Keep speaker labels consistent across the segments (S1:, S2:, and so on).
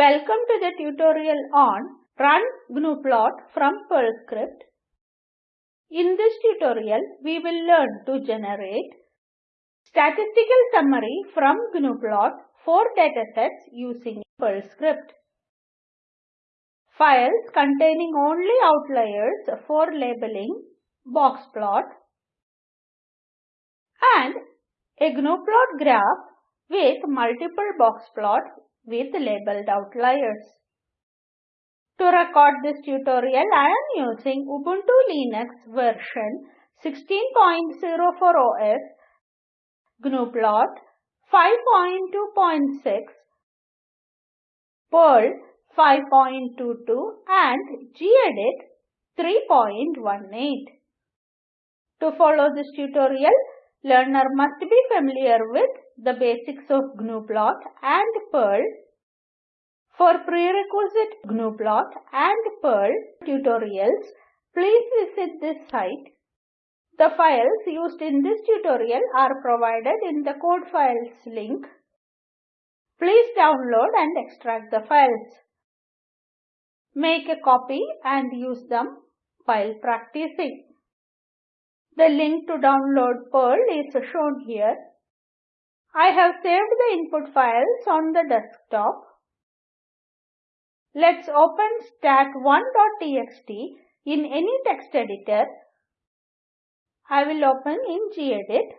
S1: Welcome to the tutorial on Run GNUplot from Perl script. In this tutorial, we will learn to generate statistical summary from GNUplot for datasets using Perl script. Files containing only outliers for labeling box plot, and a GNUplot graph with multiple box plots with labeled outliers. To record this tutorial, I am using Ubuntu Linux version 16.04 OS, GNUplot 5.2.6, Perl 5.22 and gedit 3.18. To follow this tutorial, learner must be familiar with the basics of GNUplot and Perl. For prerequisite GNUplot and Perl tutorials, please visit this site. The files used in this tutorial are provided in the code files link. Please download and extract the files. Make a copy and use them while practicing. The link to download Perl is shown here. I have saved the input files on the desktop. Let's open stat1.txt in any text editor. I will open in gedit.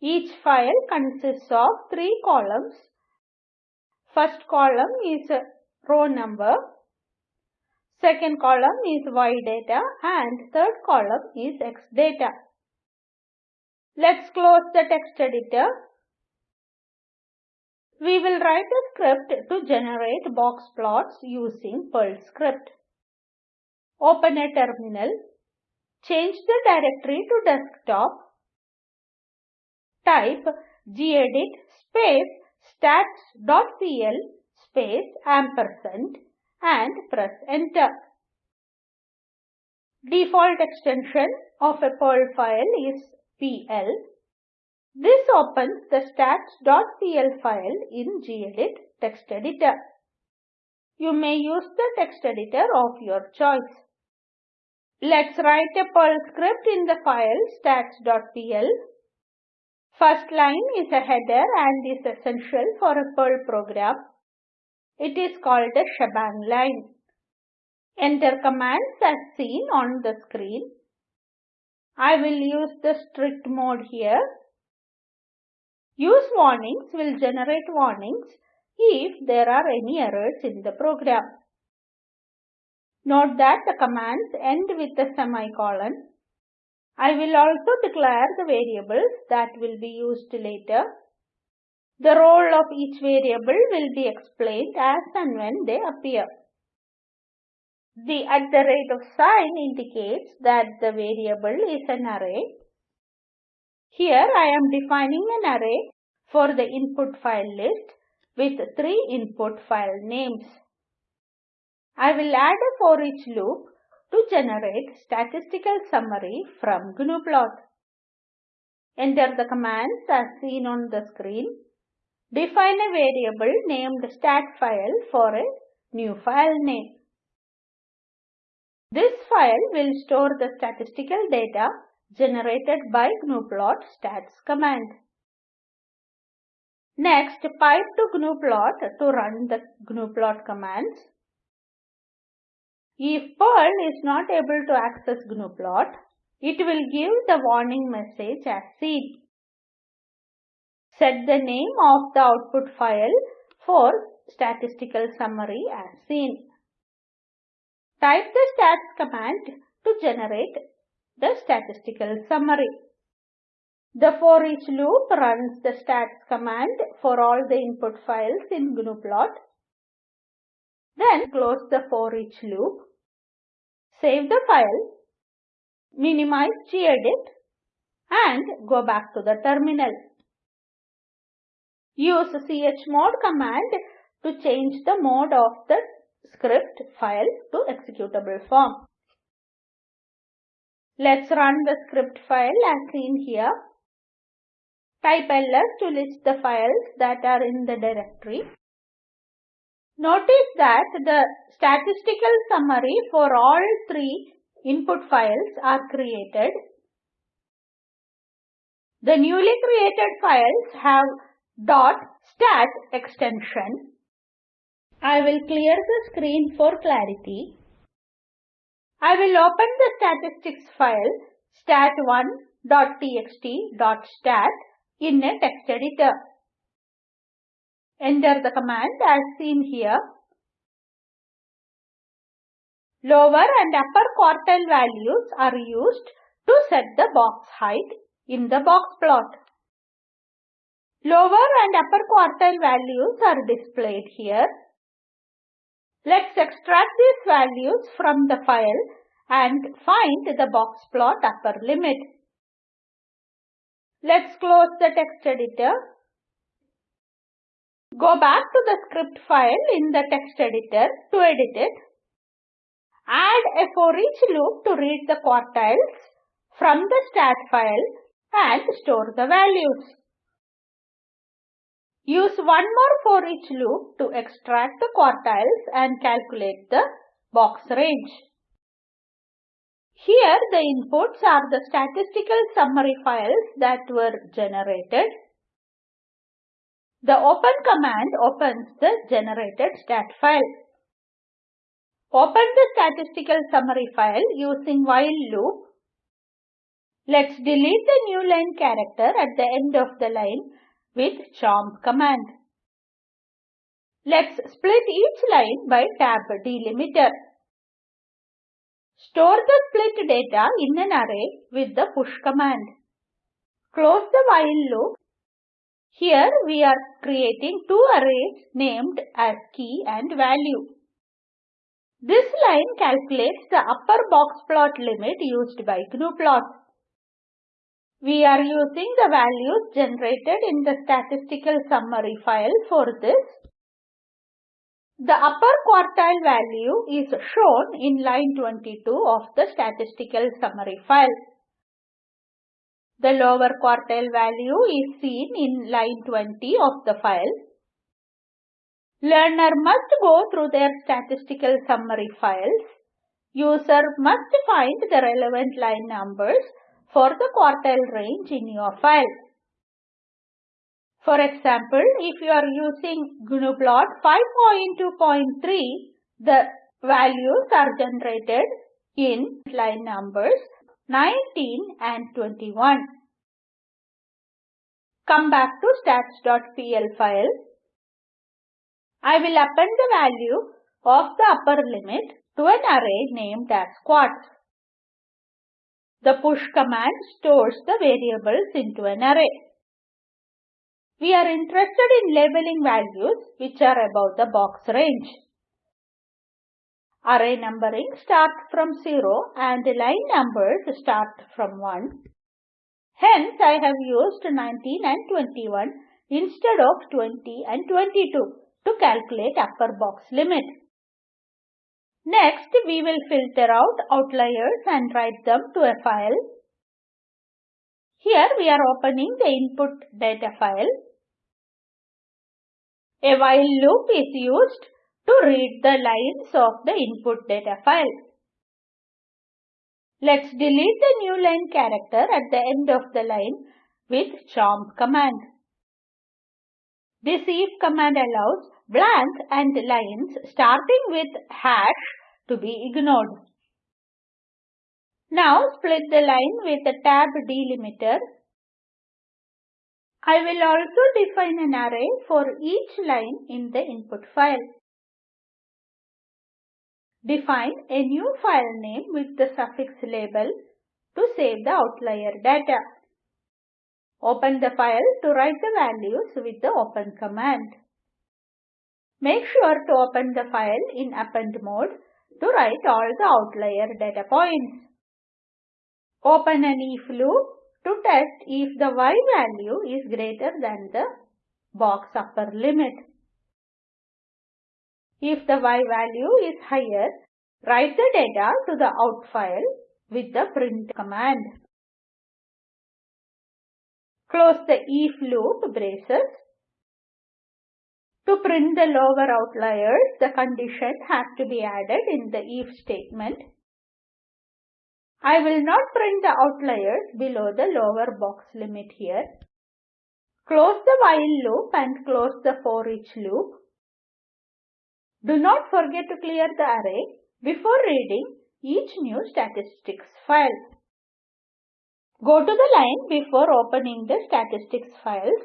S1: Each file consists of three columns. First column is row number. Second column is y data and third column is x data. Let's close the text editor. We will write a script to generate box plots using Perl script. Open a terminal. Change the directory to desktop. Type gedit space stats.pl space ampersand and press enter. Default extension of a Perl file is PL. This opens the stats.pl file in gedit text editor. You may use the text editor of your choice. Let's write a Perl script in the file stats.pl. First line is a header and is essential for a Perl program. It is called a shebang line. Enter commands as seen on the screen. I will use the strict mode here. Use warnings will generate warnings if there are any errors in the program. Note that the commands end with a semicolon. I will also declare the variables that will be used later. The role of each variable will be explained as and when they appear. The at the rate of sign indicates that the variable is an array. Here I am defining an array for the input file list with three input file names. I will add a for each loop to generate statistical summary from GNUplot. Enter the commands as seen on the screen. Define a variable named stat file for a new file name. This file will store the statistical data generated by gnuplot stats command. Next, pipe to gnuplot to run the gnuplot commands. If Perl is not able to access gnuplot, it will give the warning message as seen. Set the name of the output file for statistical summary as seen. Type the stats command to generate the statistical summary. The for each loop runs the stats command for all the input files in gnuplot. Then close the for each loop. Save the file. Minimize gedit and go back to the terminal. Use chmod command to change the mode of the script file to executable form. Let's run the script file as seen here. Type ls to list the files that are in the directory. Notice that the statistical summary for all three input files are created. The newly created files have .stat extension. I will clear the screen for clarity. I will open the statistics file stat1.txt.stat in a text editor. Enter the command as seen here. Lower and upper quartile values are used to set the box height in the box plot. Lower and upper quartile values are displayed here. Let's extract these values from the file and find the box plot upper limit. Let's close the text editor. Go back to the script file in the text editor to edit it. Add a for each loop to read the quartiles from the stat file and store the values. Use one more for each loop to extract the quartiles and calculate the box range. Here the inputs are the statistical summary files that were generated. The open command opens the generated stat file. Open the statistical summary file using while loop. Let's delete the new line character at the end of the line with chomp command. Let's split each line by tab delimiter. Store the split data in an array with the push command. Close the while loop. Here we are creating two arrays named as key and value. This line calculates the upper box plot limit used by gnuplot. We are using the values generated in the statistical summary file for this. The upper quartile value is shown in line 22 of the statistical summary file. The lower quartile value is seen in line 20 of the file. Learner must go through their statistical summary files. User must find the relevant line numbers for the quartile range in your file. For example, if you are using gnuplot 5.2.3, the values are generated in line numbers 19 and 21. Come back to stats.pl file. I will append the value of the upper limit to an array named as squats. The push command stores the variables into an array. We are interested in labeling values which are above the box range. Array numbering starts from 0 and line numbers start from 1. Hence, I have used 19 and 21 instead of 20 and 22 to calculate upper box limit. Next, we will filter out outliers and write them to a file. Here we are opening the input data file. A while loop is used to read the lines of the input data file. Let's delete the new line character at the end of the line with chomp command. This if command allows blank and lines starting with hash to be ignored. Now split the line with a tab delimiter. I will also define an array for each line in the input file. Define a new file name with the suffix label to save the outlier data. Open the file to write the values with the open command. Make sure to open the file in append mode to write all the outlier data points. Open an if loop to test if the y value is greater than the box upper limit. If the y value is higher, write the data to the out file with the print command. Close the if loop braces. To print the lower outliers, the condition has to be added in the if statement. I will not print the outliers below the lower box limit here. Close the while loop and close the for each loop. Do not forget to clear the array before reading each new statistics file. Go to the line before opening the statistics files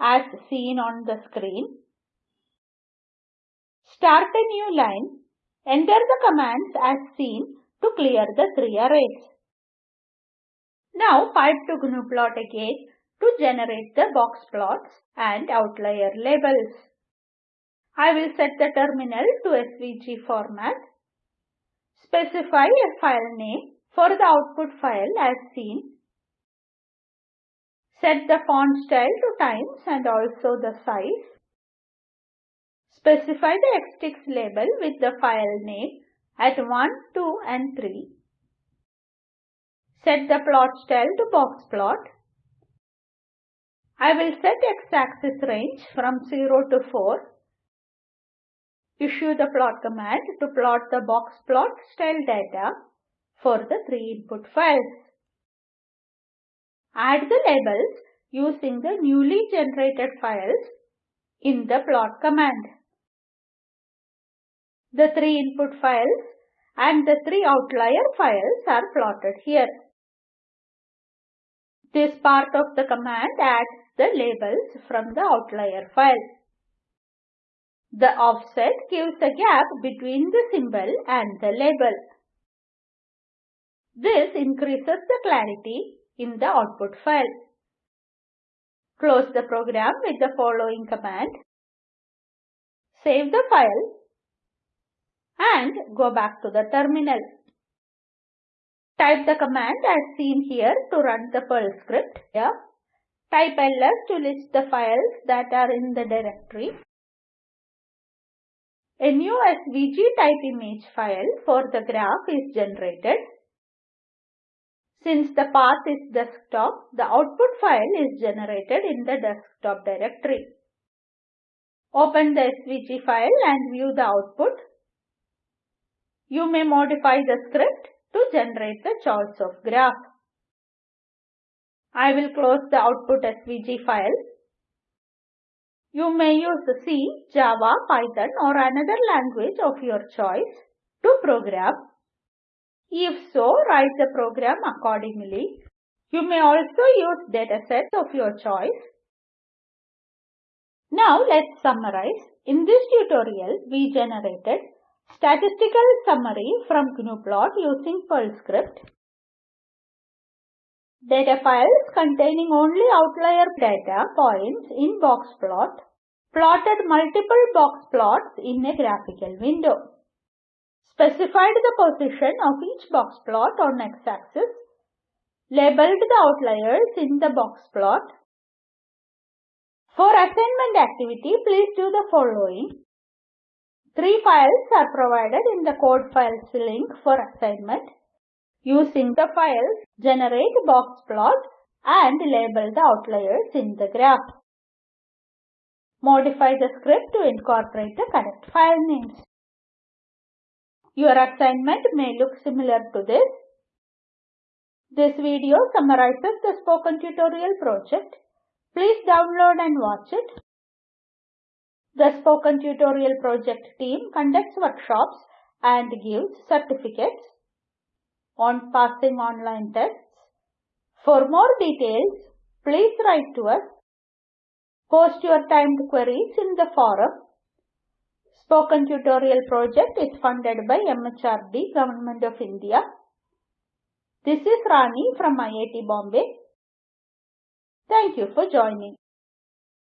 S1: as seen on the screen. Start a new line. Enter the commands as seen to clear the three arrays. Now pipe to GNUplot again to generate the box plots and outlier labels. I will set the terminal to SVG format. Specify a file name for the output file as seen. Set the font style to Times and also the size. Specify the xtics label with the file name at 1, 2 and 3. Set the plot style to box plot. I will set x-axis range from 0 to 4. Issue the plot command to plot the box plot style data for the three input files. Add the labels using the newly generated files in the plot command. The three input files and the three outlier files are plotted here. This part of the command adds the labels from the outlier file. The offset gives a gap between the symbol and the label. This increases the clarity in the output file. Close the program with the following command. Save the file and go back to the terminal. Type the command as seen here to run the Perl script. Here, type ls to list the files that are in the directory. A new SVG type image file for the graph is generated. Since the path is desktop, the output file is generated in the desktop directory. Open the SVG file and view the output. You may modify the script to generate the choice of graph. I will close the output SVG file. You may use C, Java, Python or another language of your choice to program if so, write the program accordingly. You may also use datasets of your choice. Now let's summarize. In this tutorial, we generated statistical summary from GNUplot using Perl script. Data files containing only outlier data points in box plot. Plotted multiple box plots in a graphical window specified the position of each box plot on x-axis, labeled the outliers in the box plot. For assignment activity, please do the following. Three files are provided in the code files link for assignment. Using the files, generate box plot and label the outliers in the graph. Modify the script to incorporate the correct file names. Your assignment may look similar to this. This video summarizes the spoken tutorial project. Please download and watch it. The spoken tutorial project team conducts workshops and gives certificates on passing online tests. For more details, please write to us. Post your timed queries in the forum Spoken Tutorial project is funded by MHRD, Government of India. This is Rani from IIT Bombay. Thank you for joining.